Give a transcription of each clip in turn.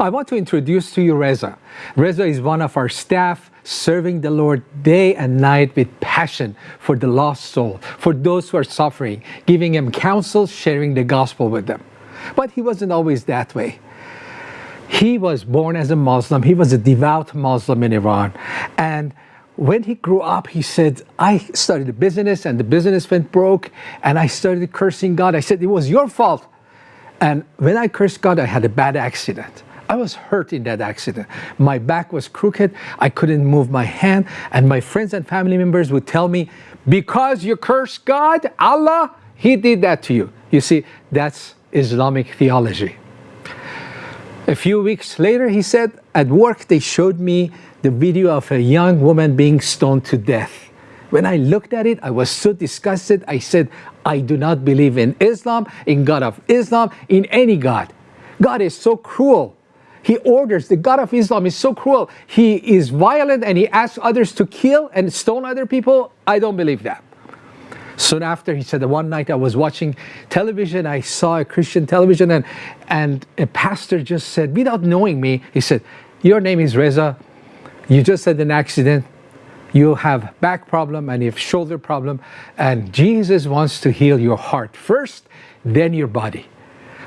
I want to introduce to you Reza. Reza is one of our staff serving the Lord day and night with passion for the lost soul, for those who are suffering, giving them counsel, sharing the gospel with them. But he wasn't always that way. He was born as a Muslim. He was a devout Muslim in Iran. And when he grew up, he said, I started a business and the business went broke and I started cursing God. I said, it was your fault. And when I cursed God, I had a bad accident. I was hurt in that accident. My back was crooked. I couldn't move my hand. And my friends and family members would tell me, because you curse God, Allah, He did that to you. You see, that's Islamic theology. A few weeks later, he said, at work they showed me the video of a young woman being stoned to death. When I looked at it, I was so disgusted. I said, I do not believe in Islam, in God of Islam, in any God. God is so cruel. He orders, the God of Islam is so cruel. He is violent and he asks others to kill and stone other people. I don't believe that. Soon after, he said that one night I was watching television, I saw a Christian television, and, and a pastor just said, without knowing me, he said, Your name is Reza, you just had an accident, you have back problem and you have shoulder problem, and Jesus wants to heal your heart first, then your body.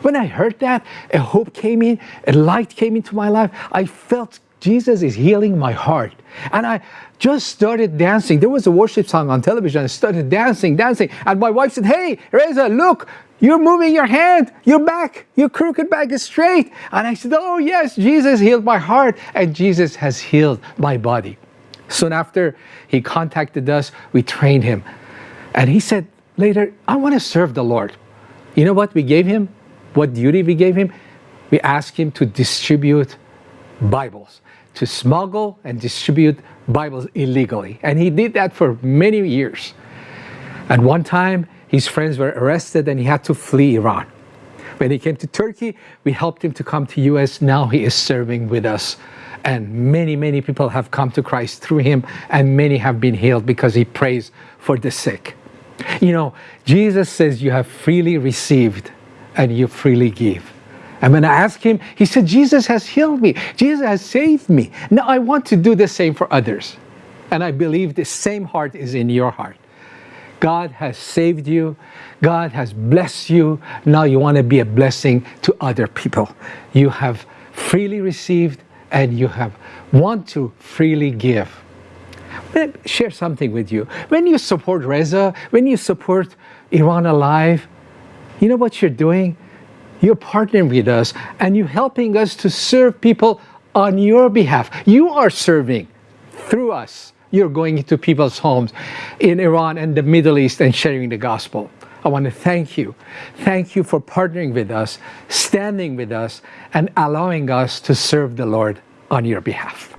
When I heard that, a hope came in, a light came into my life. I felt Jesus is healing my heart. And I just started dancing. There was a worship song on television. I started dancing, dancing. And my wife said, Hey, Reza, look, you're moving your hand, your back, your crooked back is straight. And I said, Oh, yes, Jesus healed my heart, and Jesus has healed my body. Soon after, he contacted us, we trained him. And he said later, I want to serve the Lord. You know what we gave him? What duty we gave him? We asked him to distribute Bibles to smuggle and distribute Bibles illegally. And he did that for many years. At one time, his friends were arrested and he had to flee Iran. When he came to Turkey, we helped him to come to US. Now he is serving with us. And many, many people have come to Christ through him and many have been healed because he prays for the sick. You know, Jesus says you have freely received and you freely give. And when I asked him, he said, Jesus has healed me. Jesus has saved me. Now I want to do the same for others. And I believe the same heart is in your heart. God has saved you. God has blessed you. Now you want to be a blessing to other people. You have freely received and you have want to freely give. Let me share something with you. When you support Reza, when you support Iran Alive, you know what you're doing? You're partnering with us and you're helping us to serve people on your behalf. You are serving through us. You're going into people's homes in Iran and the Middle East and sharing the gospel. I want to thank you. Thank you for partnering with us, standing with us, and allowing us to serve the Lord on your behalf.